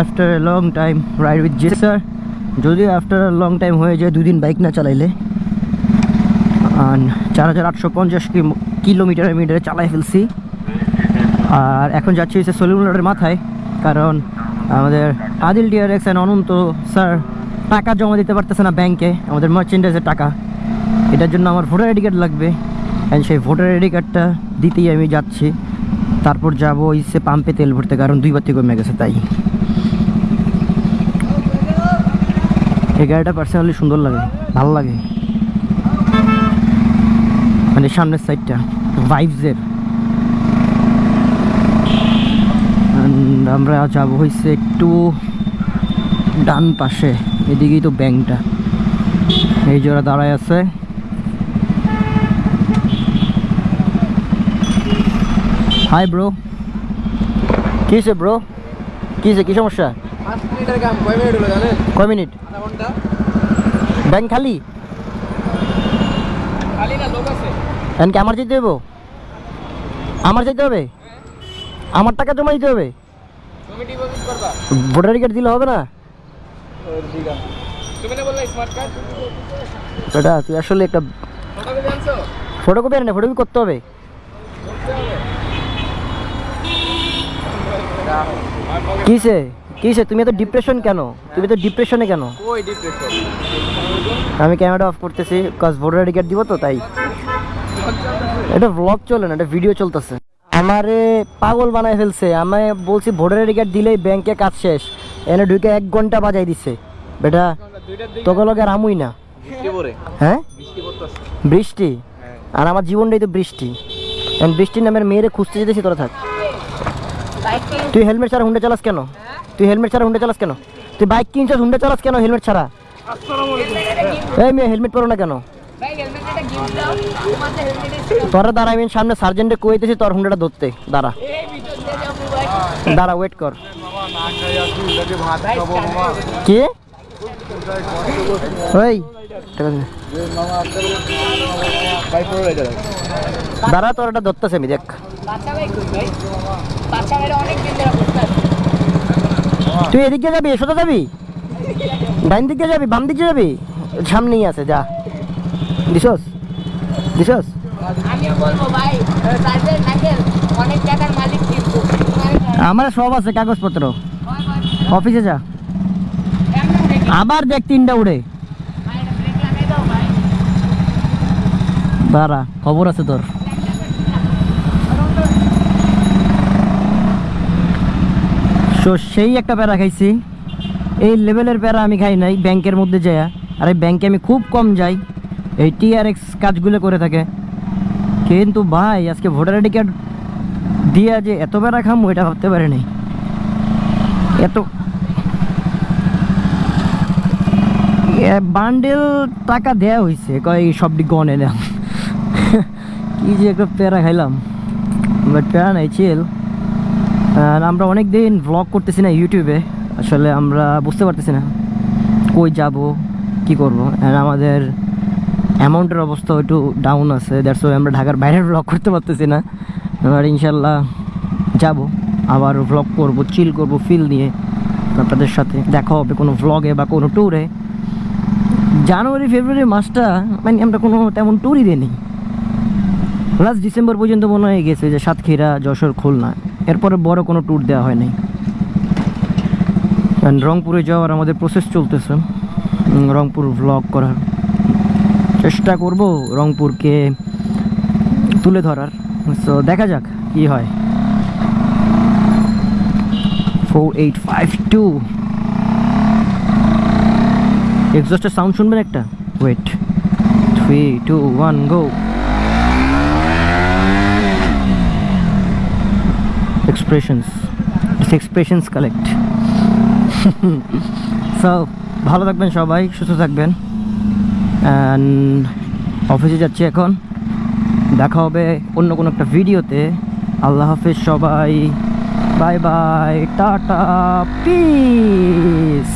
After a long time ride with J sir যদিও after a long time হয়ে যায়, দুদিন বাইক না চালাইলে। চার হাজার আটশো পঞ্চাশ কিলোমিটার মিটারে চালাই ফেলছি। আর এখন যাচ্ছি হচ্ছে সলিমুলের মাথায়। কারণ আমাদের Adil DRX and Ananta sir টাকা জমা দিতে পারতেছে না ব্যাংকে আমাদের মার্চেন্ডাইজের টাকা। এটার জন্য আমার ভোটার আইডি কার্ড লাগবে। অ্যান্ড সেই ভোটার আইডি কার্ডটা দিতেই আমি যাচ্ছি। তারপর যাব ইসে পাম্পে তেল ভরতে, কারণ দুইবার থেকে কমে গেছে তাই। এই গাড়িটা পার্সোনালি সুন্দর লাগে, ভালো লাগে। মানে সামনের সাইডটা ভাইভসের আমরা যাব হয়েছে একটু ডান পাশে, এদিকেই তো ব্যাংকটা। এই ওরা দাঁড়ায় আছে। হাই ব্রো কিসে ব্রো কিসে কি সমস্যা? কয় মিনিট ব্যাংক খালি? খালি না লোক আছে। এখন কি আমার যেতে দেবো আমার যেতে হবে? আমার টাকা জমা দিতে হবে? ভোটার কার্ড দিলে হবে না? এটা তুই আসলে একটা ফটো কপি ফটোকপি আর না ফটোকপি করতে হবে। কিসে? কিসে তুমি এত ডিপ্রেশন কেন? তুমি তো ডিপ্রেশনে কেন? কই ডিপ্রেশন আমি ক্যামেরাটা অফ করতেছি কাজ ভোটার আইডি কার্ড দিব তো তাই। এটা ব্লগ চলে না এটা ভিডিও চলতেছে। আমারে পাগল বানায় ফেলছে। আমি বলছি ভোটার আইডি কার্ড দিলেই ব্যাংকে কাজ শেষ। এনে ঢুকে এক ঘণ্টা বাজাই দিছে। বেটা তোকে লগে আর আমুই না। হ্যাঁ? বৃষ্টি পড়তেছে। বৃষ্টি? হ্যাঁ। আর আমার জীবনটাই তো বৃষ্টি। বৃষ্টির নামের মেয়েরে খুঁজতে যেতেছি তোরা থাক। তুই হেলমেট ছাড়া হুন্ডা চালাস কেন? তুই হেলমেট ছাড়া হুন্ডা চালাস কেন? তুই বাইক কিনছিস, হুন্ডা চালাস কেন হেলমেট ছাড়া? এই মেয়ে, হেলমেট পরো না কেন? তোরা দাঁড়া, আমি সামনে সার্জেন্টে কইতেছি, তোর হুন্ডাটা ধরতে। দাঁড়া। দাঁড়া ওয়েট কর। কি? দাঁড়া, তোর এটা ধরতেছে আমি, দেখ। তুই এদিকে যাবি সোজা যাবি? ডাইন দিকে যাবি বাম দিকে যাবি? সামনেই আছে যা। দিছস? দিছস? আমার সব আছে কাগজপত্র। অফিসে যা। আবার দেখ তিনটা উড়ে। দাঁড়া খবর আছে তোর। তো সেই একটা প্যারা খাইছি। এই লেভেলের প্যারা আমি খাই নাই ব্যাংকের মধ্যে যাই আর এই ব্যাংকে আমি খুব কম যাই। এই টিআরএক্স কাজগুলো করে থাকে। কিন্তু ভাই, আজকে ভোটার আইডি কার্ড দিয়ে যে এত প্যারা খাম ওইটা ভাবতে পারি নাই। এত বান্ডেল টাকা দেয়া হয়েছে কয় সবটি গনে না। কি যে একটা প্যারা খাইলাম। বাট প্যারা নাই চিল আর আমরা অনেক দিন ব্লগ করতেছি না ইউটিউবে আসলে আমরা বুঝতে পারতেছি না, কই যাব, কি করব? আর আমাদের অ্যামাউন্টের অবস্থা একটু ডাউন আছে দ্যাটস ওয়াই আমরা ঢাকার বাইরে ব্লগ করতে পারতেছি না। এবার ইনশাল্লাহ যাব, আবার ব্লগ করব চিল করব ফিল নিয়ে আপনাদের সাথে। দেখা হবে কোনো ভ্লগে বা কোনো ট্যুরে জানুয়ারি ফেব্রুয়ারি মাসটা মানে আমরা কোনো তেমন ট্যুরই দিইনি। লাস্ট ডিসেম্বর পর্যন্ত মনে হয়ে গেছে যে সাতক্ষীরা, যশোর, খুলনা। এরপরে বড় কোনো ট্যুর দেওয়া হয়নি। And রংপুরে যাওয়ার আমাদের প্রসেস চলতেছে। রংপুর ভ্লগ করার। চেষ্টা করব রংপুরকে তুলে ধরার। সো দেখা যাক কি হয়। Four eight five two sound শুনবেন একটা? Wait three two one go expressions expressions collect so ভালো থাকবেন সবাই, সুস্থ থাকবেন। অ্যান্ড অফিসে যাচ্ছি এখন। দেখা হবে অন্য কোনো একটা ভিডিওতে আল্লাহ হাফেজ সবাই। Bye bye tata piece